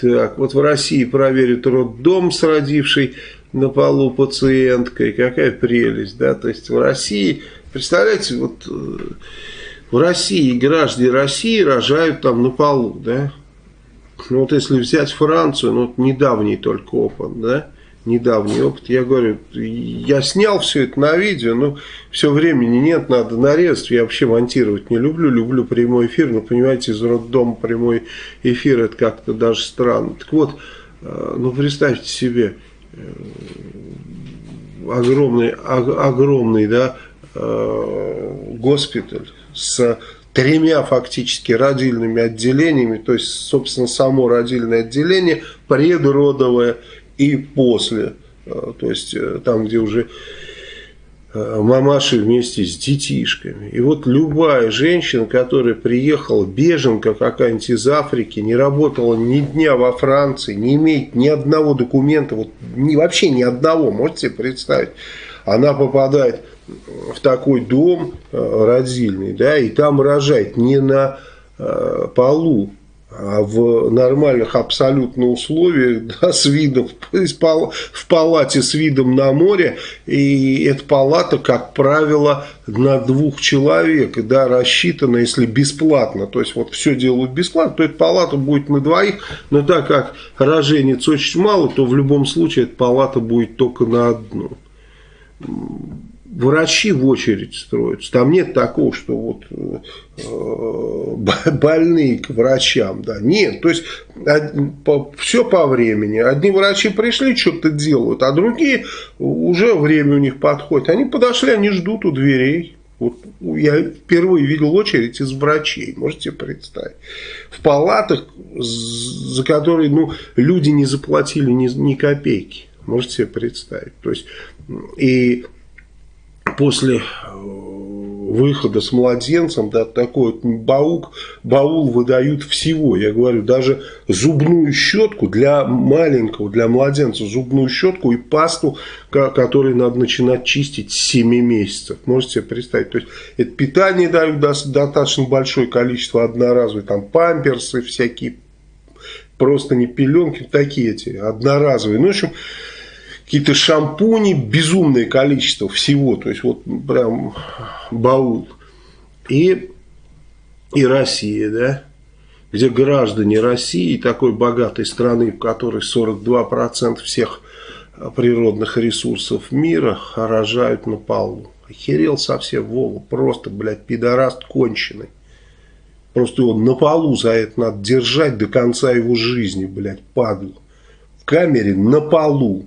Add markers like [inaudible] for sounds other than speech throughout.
Так, вот в России проверят роддом с родившей на полу пациенткой. Какая прелесть, да? То есть в России, представляете, вот э, в России граждане России рожают там на полу, да? Ну вот если взять Францию, ну вот недавний только опыт, да? Недавний опыт. Я говорю, я снял все это на видео, но все времени нет, надо нарезать. Я вообще монтировать не люблю, люблю прямой эфир, но понимаете, из роддома прямой эфир это как-то даже странно. Так вот, э, ну представьте себе, э, огромный, огромный, да, э, госпиталь с тремя фактически родильными отделениями, то есть, собственно, само родильное отделение, предродовое и после. Э, то есть э, там, где уже э, мамаши вместе с детишками. И вот любая женщина, которая приехала, беженка какая-нибудь из Африки, не работала ни дня во Франции, не имеет ни одного документа, вот ни, вообще ни одного, можете себе представить, она попадает в такой дом родильный, да, и там рожает не на полу, в нормальных абсолютно условиях, [laughs] да, с видом, в палате с видом на море, и эта палата, как правило, на двух человек, да, рассчитана, если бесплатно, то есть вот все делают бесплатно, то эта палата будет на двоих, но так как роженец очень мало, то в любом случае эта палата будет только на одну врачи в очередь строятся. Там нет такого, что вот э, [laughs] больные к врачам. Да. Нет, то есть все по времени. Одни врачи пришли, что-то делают, а другие уже время у них подходит. Они подошли, они ждут у дверей. Вот я впервые видел очередь из врачей, можете представить. В палатах, за которые ну, люди не заплатили ни, ни копейки. Можете себе представить. То есть, и после э, выхода с младенцем, да, такой вот баук, баул выдают всего. Я говорю, даже зубную щетку для маленького, для младенца, зубную щетку и пасту, которую надо начинать чистить с 7 месяцев. Можете себе представить. То есть, это питание дают достаточно большое количество одноразовые, там памперсы всякие, просто не пеленки, такие эти, одноразовые. Ну, в общем, какие-то шампуни, безумное количество всего, то есть вот прям баул. И, и Россия, да, где граждане России, такой богатой страны, в которой 42% всех природных ресурсов мира рожают на полу. Охерел совсем Вова, просто, блядь, пидораст конченый. Просто его на полу за это надо держать до конца его жизни, блядь, падлу. В камере на полу.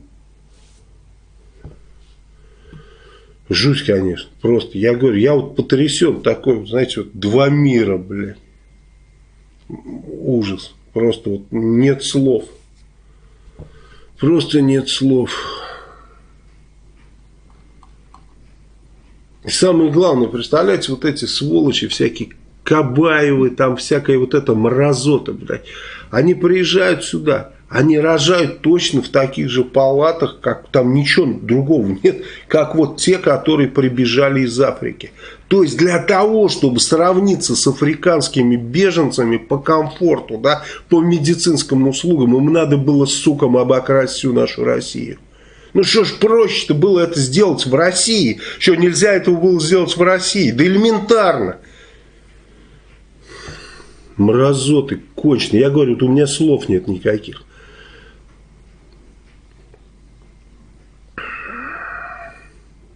Жуть, конечно. Просто, я говорю, я вот потрясен такой, знаете, вот два мира, бля. Ужас. Просто вот нет слов. Просто нет слов. И самое главное, представляете, вот эти сволочи, всякие Кабаевы, там всякая вот эта мразота, блядь. Они приезжают сюда, они рожают точно в таких же палатах, как там ничего другого нет, как вот те, которые прибежали из Африки. То есть для того, чтобы сравниться с африканскими беженцами по комфорту, да, по медицинским услугам, им надо было, сукам, обокрасть всю нашу Россию. Ну что ж проще-то было это сделать в России? Что, нельзя этого было сделать в России? Да элементарно. Мразоты конченые. Я говорю, вот у меня слов нет никаких.